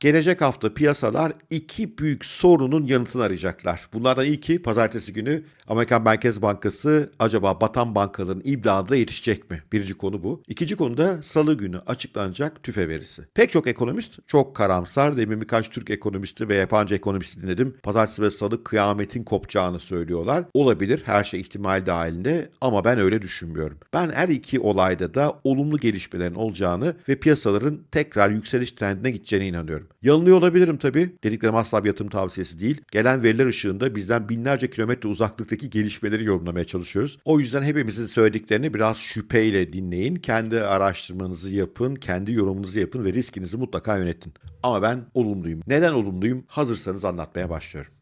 Gelecek hafta piyasalar iki büyük sorunun yanıtını arayacaklar. Bunlardan ilki pazartesi günü Amerikan Merkez Bankası acaba batan bankaların imdadına yetişecek mi? Birinci konu bu. İkinci konu da salı günü açıklanacak tüfe verisi. Pek çok ekonomist çok karamsar. Demin birkaç Türk ekonomisti ve yabancı ekonomisti dinledim. Pazartesi ve salı kıyametin kopacağını söylüyorlar. Olabilir her şey ihtimal dahilinde ama ben öyle düşünmüyorum. Ben her iki olayda da olumlu gelişmelerin olacağını ve piyasaların tekrar yükseliş trendine gideceğine inanıyorum. Yanılıyor olabilirim tabii. Dediklerim asla bir yatırım tavsiyesi değil. Gelen veriler ışığında bizden binlerce kilometre uzaklıktaki gelişmeleri yorumlamaya çalışıyoruz. O yüzden hepimizin söylediklerini biraz şüpheyle dinleyin. Kendi araştırmanızı yapın, kendi yorumunuzu yapın ve riskinizi mutlaka yönetin. Ama ben olumluyum. Neden olumluyum? Hazırsanız anlatmaya başlıyorum.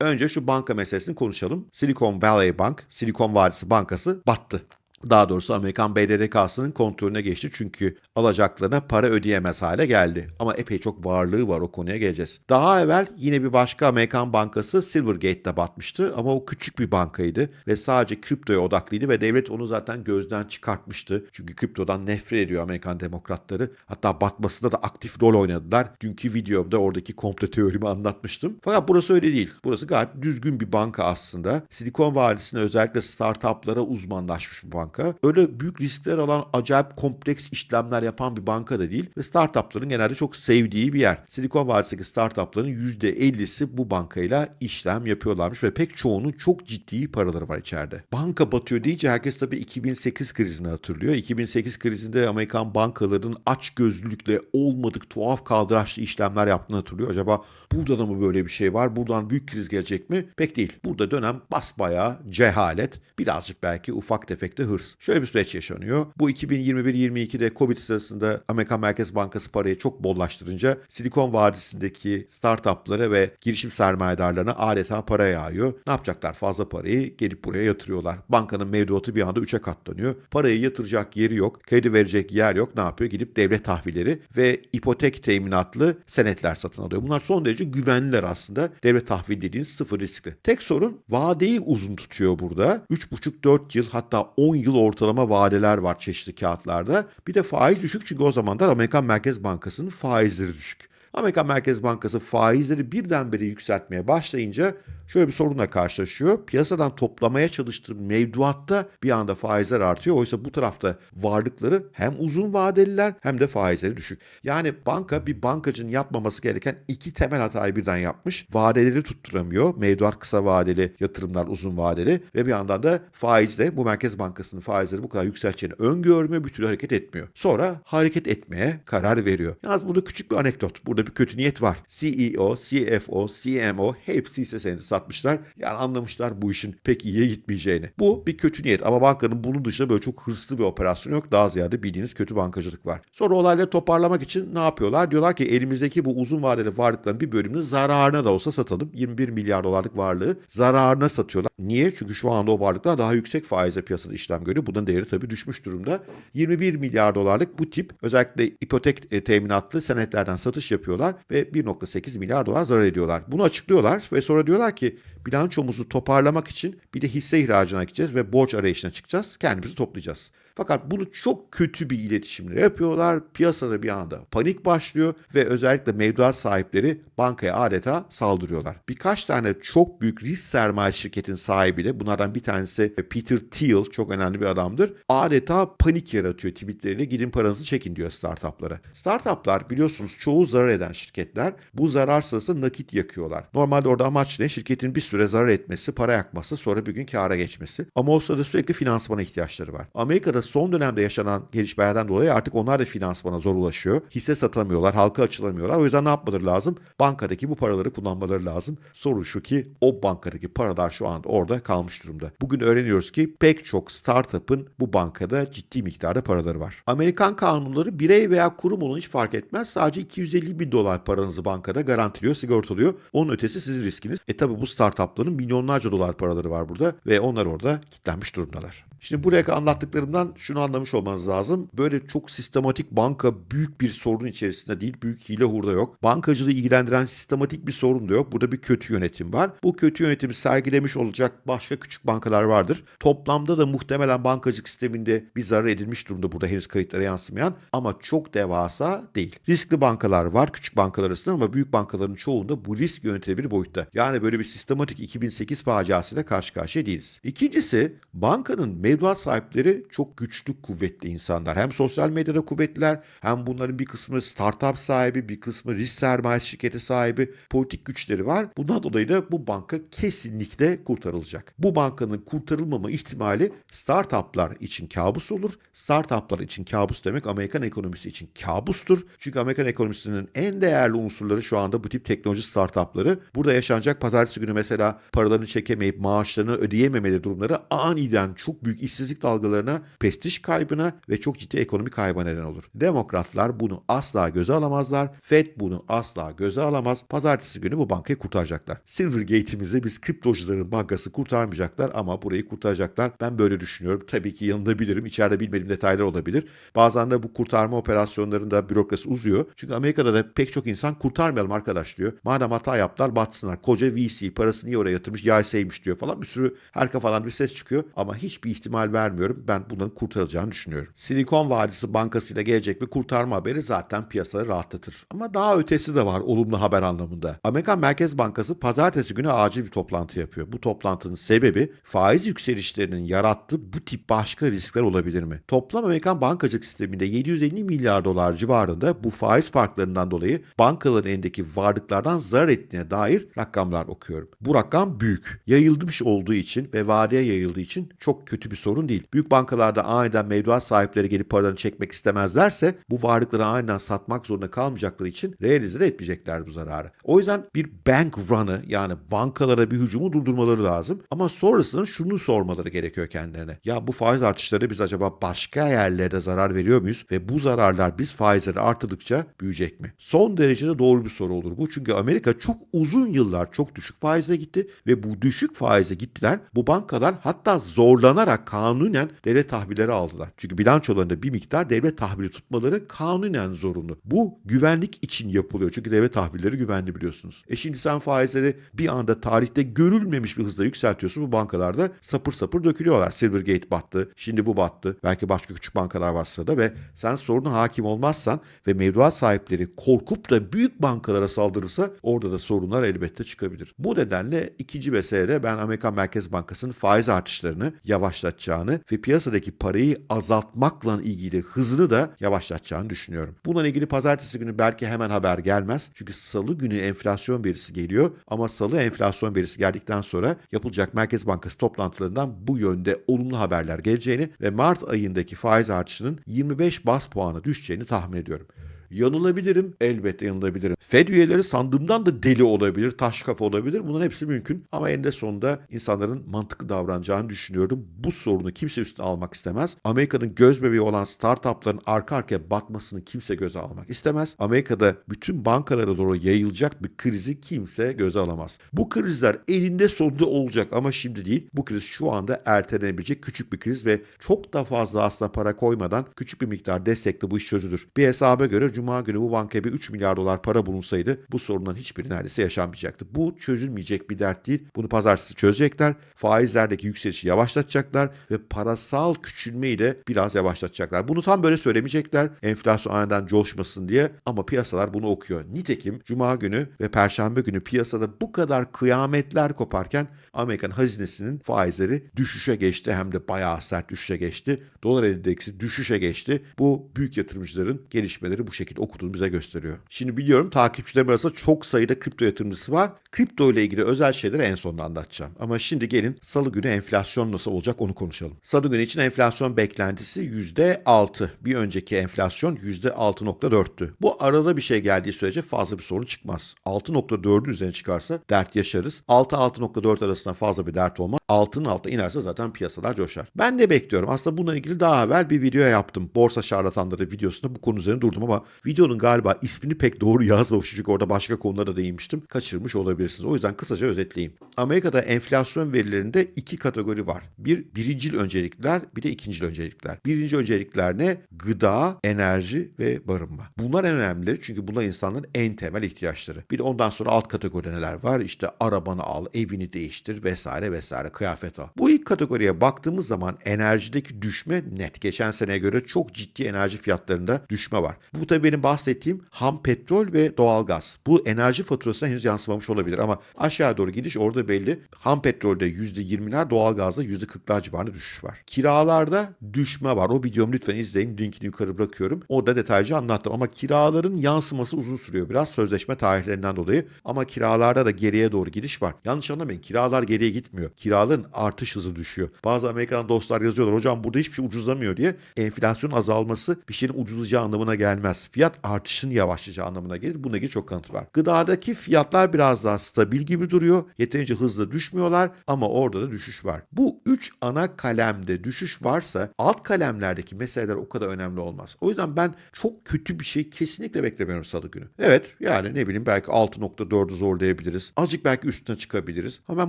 Önce şu banka meselesini konuşalım. Silicon Valley Bank, Silikon Vadisi Bankası battı. Daha doğrusu Amerikan BDDK'sının kontrolüne geçti çünkü alacaklarına para ödeyemez hale geldi. Ama epey çok varlığı var o konuya geleceğiz. Daha evvel yine bir başka Amerikan bankası Silvergate'de batmıştı ama o küçük bir bankaydı ve sadece kriptoya odaklıydı ve devlet onu zaten gözden çıkartmıştı. Çünkü kriptodan nefret ediyor Amerikan demokratları. Hatta batmasında da aktif rol oynadılar. Dünkü videomda oradaki komplo teorimi anlatmıştım. Fakat burası öyle değil. Burası gayet düzgün bir banka aslında. Silikon Vadisi'ne özellikle startuplara uzmanlaşmış bir banka banka. Öyle büyük riskler alan acayip kompleks işlemler yapan bir banka da değil ve startupların genelde çok sevdiği bir yer. Silikon Vadisi'ndeki startupların %50'si bu bankayla işlem yapıyorlarmış ve pek çoğunun çok ciddi paraları var içeride. Banka batıyor deyince herkes tabii 2008 krizini hatırlıyor. 2008 krizinde Amerikan bankalarının aç gözlülükle olmadık tuhaf kaldıraçlı işlemler yaptığını hatırlıyor. Acaba burada da mı böyle bir şey var? Buradan büyük kriz gelecek mi? Pek değil. Burada dönem basbayağı cehalet, birazcık belki ufak tefek de hırs hırs. Şöyle bir süreç yaşanıyor. Bu 2021-22'de Covid sırasında Amerikan Merkez Bankası parayı çok bollaştırınca Silikon Vadisi'ndeki startuplara ve girişim sermayedarlarına adeta para yağıyor. Ne yapacaklar? Fazla parayı gelip buraya yatırıyorlar. Bankanın mevduatı bir anda 3'e katlanıyor. Parayı yatıracak yeri yok. Kredi verecek yer yok. Ne yapıyor? Gidip devlet tahvilleri ve ipotek teminatlı senetler satın alıyor. Bunlar son derece güvenliler aslında. Devlet tahvil dediğiniz sıfır riskli. Tek sorun vadeyi uzun tutuyor burada. 3,5-4 yıl hatta 10 yıl ortalama vadeler var çeşitli kağıtlarda. Bir de faiz düşük çünkü o zamanlar Amerikan Merkez Bankası'nın faizleri düşük. Amerikan Merkez Bankası faizleri birdenbire yükseltmeye başlayınca şöyle bir sorunla karşılaşıyor. Piyasadan toplamaya çalıştığı mevduatta bir anda faizler artıyor. Oysa bu tarafta varlıkları hem uzun vadeliler hem de faizleri düşük. Yani banka bir bankacının yapmaması gereken iki temel hatayı birden yapmış. Vadeleri tutturamıyor. Mevduat kısa vadeli, yatırımlar uzun vadeli ve bir yandan da faizle bu Merkez Bankası'nın faizleri bu kadar yükseleceğini öngörmüyor, bir türlü hareket etmiyor. Sonra hareket etmeye karar veriyor. Yalnız burada küçük bir anekdot. Burada bir kötü niyet var. CEO, CFO, CMO hepsi ise senedi satmışlar. Yani anlamışlar bu işin pek iyiye gitmeyeceğini. Bu bir kötü niyet ama bankanın bunun dışında böyle çok hırslı bir operasyon yok. Daha ziyade bildiğiniz kötü bankacılık var. Sonra olayları toparlamak için ne yapıyorlar? Diyorlar ki elimizdeki bu uzun vadeli varlıkların bir bölümünü zararına da olsa satalım. 21 milyar dolarlık varlığı zararına satıyorlar. Niye? Çünkü şu anda o varlıklar daha yüksek faizle piyasada işlem görüyor. Bunun değeri tabii düşmüş durumda. 21 milyar dolarlık bu tip özellikle ipotek e, teminatlı senetlerden satış yapıyorlar ve 1.8 milyar dolar zarar ediyorlar. Bunu açıklıyorlar ve sonra diyorlar ki compliqué. Bilançomuzu toparlamak için bir de hisse ihracına gideceğiz ve borç arayışına çıkacağız. Kendimizi toplayacağız. Fakat bunu çok kötü bir iletişimle yapıyorlar. Piyasada bir anda panik başlıyor ve özellikle mevduat sahipleri bankaya adeta saldırıyorlar. Birkaç tane çok büyük risk sermaye şirketin sahibi de bunlardan bir tanesi Peter Thiel çok önemli bir adamdır. Adeta panik yaratıyor tweetleriyle gidin paranızı çekin diyor startuplara. Startuplar biliyorsunuz çoğu zarar eden şirketler bu zarar sırasında nakit yakıyorlar. Normalde orada amaç ne? Şirketin bir süre zarar etmesi, para yakması, sonra bir gün kâra geçmesi. Ama o sırada sürekli finansmana ihtiyaçları var. Amerika'da son dönemde yaşanan gelişmelerden dolayı artık onlar da finansmana zor ulaşıyor. Hisse satamıyorlar, halka açılamıyorlar. O yüzden ne yapmaları lazım? Bankadaki bu paraları kullanmaları lazım. Soru şu ki o bankadaki paralar şu anda orada kalmış durumda. Bugün öğreniyoruz ki pek çok startup'ın bu bankada ciddi miktarda paraları var. Amerikan kanunları birey veya kurum olun hiç fark etmez. Sadece 250 bin dolar paranızı bankada garantiliyor, sigortalıyor. Onun ötesi sizin riskiniz. E tabi bu bu startupların milyonlarca dolar paraları var burada ve onlar orada kilitlenmiş durumdalar. Şimdi buraya anlattıklarımdan şunu anlamış olmanız lazım. Böyle çok sistematik banka büyük bir sorun içerisinde değil, büyük hile hurda yok. Bankacılığı ilgilendiren sistematik bir sorun da yok. Burada bir kötü yönetim var. Bu kötü yönetimi sergilemiş olacak başka küçük bankalar vardır. Toplamda da muhtemelen bankacılık sisteminde bir zarar edilmiş durumda burada henüz kayıtlara yansımayan ama çok devasa değil. Riskli bankalar var küçük bankalar arasında ama büyük bankaların çoğunda bu risk yönetebilir boyutta. Yani böyle bir sistematik 2008 faciasıyla karşı karşıya değiliz. İkincisi bankanın mevduat sahipleri çok güçlü, kuvvetli insanlar. Hem sosyal medyada kuvvetliler hem bunların bir kısmı startup sahibi, bir kısmı risk sermayesi şirketi sahibi, politik güçleri var. Bundan dolayı da bu banka kesinlikle kurtarılacak. Bu bankanın kurtarılmama ihtimali startuplar için kabus olur. Startuplar için kabus demek Amerikan ekonomisi için kabustur. Çünkü Amerikan ekonomisinin en değerli unsurları şu anda bu tip teknoloji startupları. Burada yaşanacak pazartesi günü mesela paralarını çekemeyip maaşlarını ödeyememeli durumları aniden çok büyük işsizlik dalgalarına, prestij kaybına ve çok ciddi ekonomik kayba neden olur. Demokratlar bunu asla göze alamazlar. Fed bunu asla göze alamaz. Pazartesi günü bu bankayı kurtaracaklar. Silvergate'imizi biz kriptocuların bankası kurtarmayacaklar ama burayı kurtaracaklar. Ben böyle düşünüyorum. Tabii ki yanında bilirim. İçeride bilmediğim detaylar olabilir. Bazen de bu kurtarma operasyonlarında bürokrasi uzuyor. Çünkü Amerika'da da pek çok insan kurtarmayalım arkadaş diyor. Madem hata yaptılar batsınlar. Koca VC parasını niye oraya yatırmış yaysaymış diyor falan. Bir sürü her kafadan bir ses çıkıyor. Ama hiçbir ihtimal vermiyorum. Ben bunların kurtarılacağını düşünüyorum. Silikon Vadisi Bankası ile gelecek bir kurtarma haberi zaten piyasaları rahatlatır. Ama daha ötesi de var olumlu haber anlamında. Amerikan Merkez Bankası pazartesi günü acil bir toplantı yapıyor. Bu toplantının sebebi faiz yükselişlerinin yarattığı bu tip başka riskler olabilir mi? Toplam Amerikan bankacılık sisteminde 750 milyar dolar civarında bu faiz farklarından dolayı bankaların elindeki varlıklardan zarar ettiğine dair rakamlar okuyorum. Bu rakam büyük. Yayılmış olduğu için ve vadeye yayıldığı için çok kötü bir sorun değil. Büyük bankalarda aniden mevduat sahipleri gelip paralarını çekmek istemezlerse bu varlıkları aniden satmak zorunda kalmayacakları için realize de etmeyecekler bu zararı. O yüzden bir bank run'ı yani bankalara bir hücumu durdurmaları lazım. Ama sonrasında şunu sormaları gerekiyor kendilerine. Ya bu faiz artışları biz acaba başka yerlerde zarar veriyor muyuz? Ve bu zararlar biz faizleri artırdıkça büyüyecek mi? Son derecede doğru bir soru olur bu. Çünkü Amerika çok uzun yıllar çok düşük faizle gitti ve bu düşük faize gittiler. Bu bankalar hatta zorlanarak kanunen devlet tahvilleri aldılar. Çünkü bilançolarında bir miktar devlet tahvili tutmaları kanunen zorunlu. Bu güvenlik için yapılıyor. Çünkü devlet tahvilleri güvenli biliyorsunuz. E şimdi sen faizleri bir anda tarihte görülmemiş bir hızla yükseltiyorsun. Bu bankalarda sapır sapır dökülüyorlar. Silvergate battı. Şimdi bu battı. Belki başka küçük bankalar var sırada ve sen soruna hakim olmazsan ve mevduat sahipleri korkup da büyük bankalara saldırırsa orada da sorunlar elbette çıkabilir. Bu nedenle ikinci meselede ben Amerikan Merkez Bankası'nın faiz artışlarını yavaşlatacağını ve piyasadaki parayı azaltmakla ilgili hızını da yavaşlatacağını düşünüyorum. Bununla ilgili pazartesi günü belki hemen haber gelmez. Çünkü salı günü enflasyon verisi geliyor ama salı enflasyon verisi geldikten sonra yapılacak Merkez Bankası toplantılarından bu yönde olumlu haberler geleceğini ve Mart ayındaki faiz artışının 25 bas puanı düşeceğini tahmin ediyorum. Yanılabilirim. Elbette yanılabilirim. Fed üyeleri sandığımdan da deli olabilir, taş kafa olabilir. Bunların hepsi mümkün. Ama eninde sonunda insanların mantıklı davranacağını düşünüyorum. Bu sorunu kimse üstüne almak istemez. Amerika'nın göz bebeği olan startupların arka arkaya batmasını kimse göze almak istemez. Amerika'da bütün bankalara doğru yayılacak bir krizi kimse göze alamaz. Bu krizler elinde sonunda olacak ama şimdi değil. Bu kriz şu anda ertelenebilecek küçük bir kriz ve çok da fazla aslında para koymadan küçük bir miktar destekle bu iş çözülür. Bir hesaba göre Cuma günü bu bankaya bir 3 milyar dolar para bulunsaydı bu sorunların hiçbiri neredeyse yaşanmayacaktı. Bu çözülmeyecek bir dert değil. Bunu pazartesi çözecekler. Faizlerdeki yükselişi yavaşlatacaklar ve parasal küçülmeyi de biraz yavaşlatacaklar. Bunu tam böyle söylemeyecekler. Enflasyon aniden coşmasın diye ama piyasalar bunu okuyor. Nitekim Cuma günü ve Perşembe günü piyasada bu kadar kıyametler koparken Amerikan hazinesinin faizleri düşüşe geçti. Hem de bayağı sert düşüşe geçti. Dolar endeksi düşüşe geçti. Bu büyük yatırımcıların gelişmeleri bu şekilde okuduğunu bize gösteriyor. Şimdi biliyorum takipçilerim arasında çok sayıda kripto yatırımcısı var. Kripto ile ilgili özel şeyleri en sonunda anlatacağım. Ama şimdi gelin salı günü enflasyon nasıl olacak onu konuşalım. Salı günü için enflasyon beklentisi %6. Bir önceki enflasyon %6.4'tü. Bu arada bir şey geldiği sürece fazla bir sorun çıkmaz. 6.4'ün üzerine çıkarsa dert yaşarız. 6-6.4 arasında fazla bir dert olmaz. Altın alta inerse zaten piyasalar coşar. Ben ne bekliyorum? Aslında bununla ilgili daha evvel bir video yaptım. Borsa şarlatanları videosunda bu konu üzerine durdum ama videonun galiba ismini pek doğru yazmamışım çünkü orada başka konulara değinmiştim. Kaçırmış olabilirsiniz. O yüzden kısaca özetleyeyim. Amerika'da enflasyon verilerinde iki kategori var. Bir birincil öncelikler, bir de ikincil öncelikler. Birinci öncelikler ne? Gıda, enerji ve barınma. Bunlar en önemlileri çünkü bunlar insanların en temel ihtiyaçları. Bir de ondan sonra alt kategoride neler var? İşte arabanı al, evini değiştir vesaire vesaire, kıyafet al. Bu ilk kategoriye baktığımız zaman enerjideki düşme net. Geçen seneye göre çok ciddi enerji fiyatlarında düşme var. Bu tabii benim bahsettiğim ham petrol ve doğalgaz. Bu enerji faturasına henüz yansımamış olabilir ama aşağı doğru gidiş orada belli. Ham petrolde %20'ler, doğalgazda %40'lar civarında düşüş var. Kiralarda düşme var. O videomu lütfen izleyin. Linkini yukarı bırakıyorum. Orada detaylıca anlattım ama kiraların yansıması uzun sürüyor biraz sözleşme tarihlerinden dolayı. Ama kiralarda da geriye doğru gidiş var. Yanlış anlamayın. Kiralar geriye gitmiyor. Kiraların artış hızı düşüyor. Bazı Amerikan dostlar yazıyorlar. Hocam burada hiçbir şey ucuzlamıyor diye. Enflasyonun azalması bir şeyin ucuzlayacağı anlamına gelmez. Fiyat artışının yavaşlayacağı anlamına gelir. Bununla ilgili çok kanıt var. Gıdadaki fiyatlar biraz daha stabil gibi duruyor. Yeterince hızlı düşmüyorlar ama orada da düşüş var. Bu üç ana kalemde düşüş varsa alt kalemlerdeki meseleler o kadar önemli olmaz. O yüzden ben çok kötü bir şey kesinlikle beklemiyorum salı günü. Evet yani ne bileyim belki 6.4'ü zorlayabiliriz. Azıcık belki üstüne çıkabiliriz. Ama ben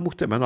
muhtemelen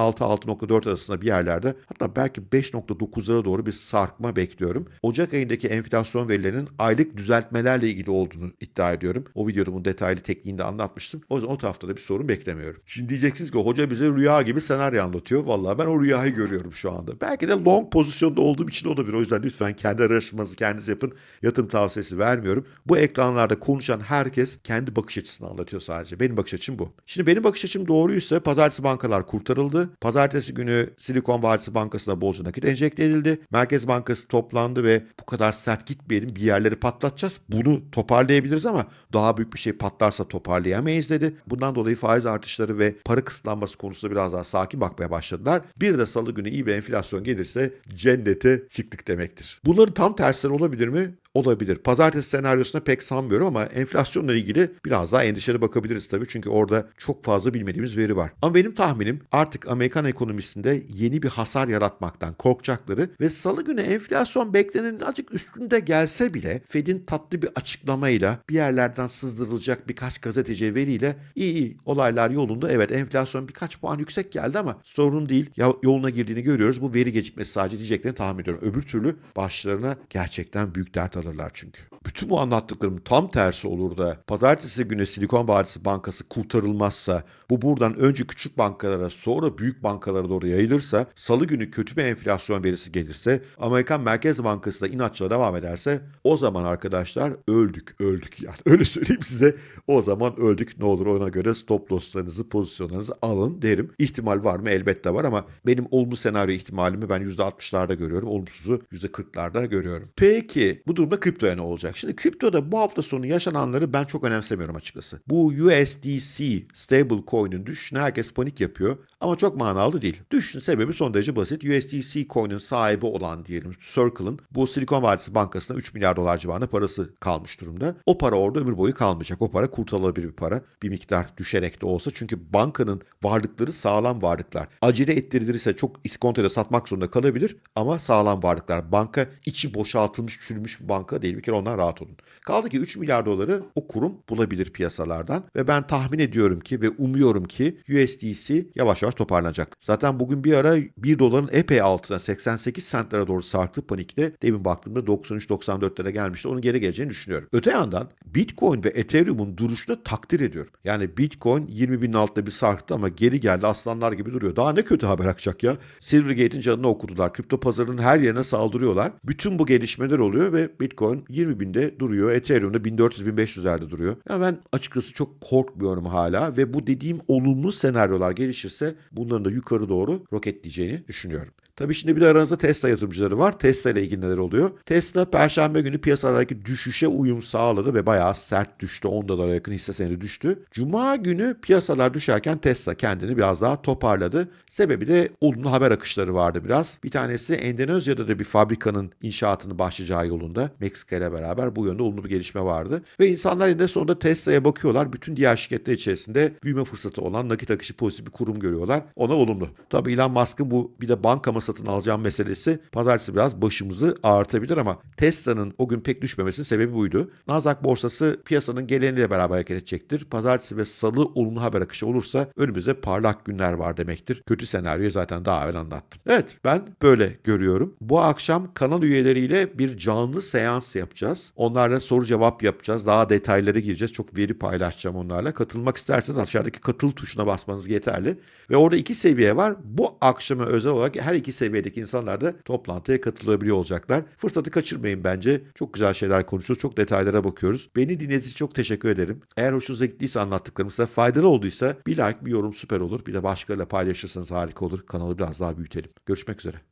6-6.4 arasında bir yerlerde hatta belki 5.9'lara doğru bir sarkma bekliyorum. Ocak ayındaki enflasyon verilerinin aylık düzeltmelerle ilgili olduğunu iddia ediyorum. O videoda bunun detaylı tekniğini de anlatmıştım. O yüzden o tarafta da bir sorun beklemiyorum. Şimdi diyeceksiniz ki hoca bize rüya gibi senaryo anlatıyor. Vallahi ben o rüyayı görüyorum şu anda. Belki de long pozisyonda olduğum için olabilir. O yüzden lütfen kendi araştırmanızı kendiniz yapın. Yatırım tavsiyesi vermiyorum. Bu ekranlarda konuşan herkes kendi bakış açısını anlatıyor sadece. Benim bakış açım bu. Şimdi benim bakış açım doğruysa pazartesi bankalar kurtarıldı. Pazartesi günü Silikon Vadisi Bankası'na bolca nakit enjekte edildi. Merkez Bankası toplandı ve bu kadar sert gitmeyelim bir yerleri patlatacağız. Bunu toparlayabiliriz ama daha büyük bir şey patlarsa toparlayamayız dedi. Bundan dolayı faiz artışları ve para kısıtlanması konusunda biraz daha sakin bakmaya başladılar. Bir de salı günü iyi bir enflasyon gelirse cennete çıktık demektir. Bunların tam tersleri olabilir mi? Olabilir. Pazartesi senaryosuna pek sanmıyorum ama enflasyonla ilgili biraz daha endişeli bakabiliriz tabii. Çünkü orada çok fazla bilmediğimiz veri var. Ama benim tahminim artık Amerikan ekonomisinde yeni bir hasar yaratmaktan korkacakları ve salı günü enflasyon beklenenin azıcık üstünde gelse bile Fed'in tatlı bir açıklamayla bir yerlerden sızdırılacak birkaç gazeteci veriyle iyi iyi olaylar yolunda. Evet enflasyon birkaç puan yüksek geldi ama sorun değil. Ya, yoluna girdiğini görüyoruz. Bu veri gecikmesi sadece diyeceklerini tahmin ediyorum. Öbür türlü başlarına gerçekten büyük dert alırlar çünkü. Bütün bu anlattıklarım tam tersi olur da pazartesi günü Silikon Vadisi Bankası kurtarılmazsa bu buradan önce küçük bankalara sonra büyük bankalara doğru yayılırsa salı günü kötü bir enflasyon verisi gelirse Amerikan Merkez Bankası da inatçıla devam ederse o zaman arkadaşlar öldük öldük yani öyle söyleyeyim size o zaman öldük ne olur ona göre stop losslarınızı pozisyonlarınızı alın derim. İhtimal var mı? Elbette var ama benim olumlu senaryo ihtimalimi ben %60'larda görüyorum. Olumsuzu %40'larda görüyorum. Peki bu durumda kriptoya ne olacak? Şimdi kriptoda bu hafta sonu yaşananları ben çok önemsemiyorum açıkçası. Bu USDC stable coin'in düşüşüne herkes panik yapıyor ama çok manalı değil. Düşüşün sebebi son derece basit. USDC coin'in sahibi olan diyelim Circle'ın bu Silikon Vadisi Bankası'na 3 milyar dolar civarında parası kalmış durumda. O para orada ömür boyu kalmayacak. O para kurtarılabilir bir para. Bir miktar düşerek de olsa. Çünkü bankanın varlıkları sağlam varlıklar. Acele ettirilirse çok iskontoyla satmak zorunda kalabilir ama sağlam varlıklar. Banka içi boşaltılmış, çürümüş bir banka değil. Bir kere ondan rahat olun. Kaldı ki 3 milyar doları o kurum bulabilir piyasalardan ve ben tahmin ediyorum ki ve umuyorum ki USDC yavaş yavaş toparlanacak. Zaten bugün bir ara 1 doların epey altına 88 centlere doğru sarktı panikle. Demin baktığımda 93-94'lere gelmişti. Onun geri geleceğini düşünüyorum. Öte yandan Bitcoin ve Ethereum'un duruşunu takdir ediyorum. Yani Bitcoin 20 binin altında bir sarktı ama geri geldi aslanlar gibi duruyor. Daha ne kötü haber akacak ya. Silvergate'in canını okudular. Kripto pazarının her yerine saldırıyorlar. Bütün bu gelişmeler oluyor ve Bitcoin 20 binde duruyor. Ethereum'da 1400-1500'lerde duruyor. Ya ben açıkçası çok korkmuyorum hala ve bu dediğim olumlu senaryolar gelişirse bunların da yukarı doğru roketleyeceğini düşünüyorum. Tabii şimdi bir de aranızda Tesla yatırımcıları var. Tesla ile ilgili neler oluyor? Tesla perşembe günü piyasalardaki düşüşe uyum sağladı ve bayağı sert düştü. 10 dolara yakın hisse senedi düştü. Cuma günü piyasalar düşerken Tesla kendini biraz daha toparladı. Sebebi de olumlu haber akışları vardı biraz. Bir tanesi Endonezya'da da bir fabrikanın inşaatını başlayacağı yolunda. Meksika ile beraber bu yönde olumlu bir gelişme vardı. Ve insanlar yine sonunda Tesla'ya bakıyorlar. Bütün diğer şirketler içerisinde büyüme fırsatı olan nakit akışı pozitif bir kurum görüyorlar. Ona olumlu. Tabii Elon Musk'ın bu bir de banka mı satın alacağım meselesi pazartesi biraz başımızı ağrıtabilir ama Tesla'nın o gün pek düşmemesinin sebebi buydu. Nasdaq borsası piyasanın geleneğiyle beraber hareket edecektir. Pazartesi ve salı olumlu haber akışı olursa önümüzde parlak günler var demektir. Kötü senaryoyu zaten daha evvel anlattım. Evet ben böyle görüyorum. Bu akşam kanal üyeleriyle bir canlı seans yapacağız. Onlarla soru cevap yapacağız. Daha detaylara gireceğiz. Çok veri paylaşacağım onlarla. Katılmak isterseniz aşağıdaki katıl tuşuna basmanız yeterli. Ve orada iki seviye var. Bu akşama özel olarak her iki seviyedeki insanlar da toplantıya katılabiliyor olacaklar. Fırsatı kaçırmayın bence. Çok güzel şeyler konuşuyoruz. Çok detaylara bakıyoruz. Beni dinlediğiniz için çok teşekkür ederim. Eğer hoşunuza gittiyse anlattıklarım size faydalı olduysa bir like bir yorum süper olur. Bir de başkalarıyla paylaşırsanız harika olur. Kanalı biraz daha büyütelim. Görüşmek üzere.